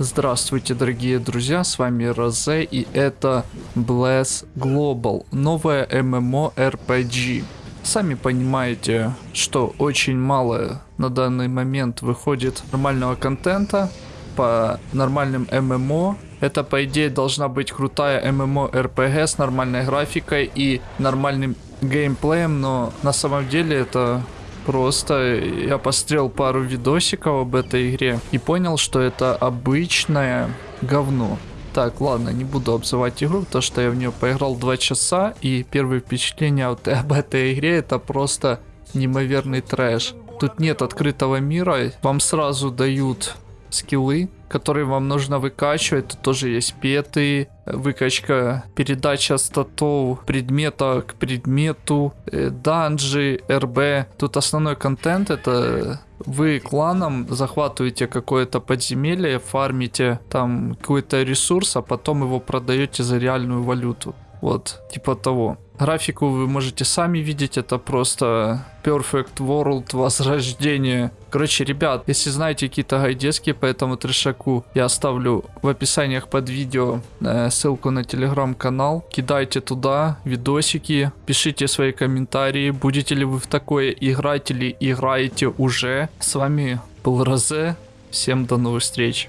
Здравствуйте, дорогие друзья, с вами Розе, и это Bless Global, новая MMORPG. Сами понимаете, что очень мало на данный момент выходит нормального контента по нормальным ММО. Это, по идее, должна быть крутая MMORPG с нормальной графикой и нормальным геймплеем, но на самом деле это Просто я пострел пару видосиков об этой игре и понял, что это обычное говно. Так, ладно, не буду обзывать игру, потому что я в нее поиграл 2 часа, и первые впечатления вот об этой игре это просто неимоверный трэш. Тут нет открытого мира, вам сразу дают скиллы, которые вам нужно выкачивать. Тут тоже есть петы, выкачка, передача статов предмета к предмету, э, данжи, РБ. Тут основной контент это вы кланом захватываете какое-то подземелье, фармите там какой-то ресурс, а потом его продаете за реальную валюту. Вот, типа того. Графику вы можете сами видеть, это просто Perfect World возрождение. Короче, ребят, если знаете какие-то гайдески по этому трешаку, я оставлю в описаниях под видео э, ссылку на телеграм-канал. Кидайте туда видосики, пишите свои комментарии, будете ли вы в такое играть или играете уже. С вами был Розе, всем до новых встреч.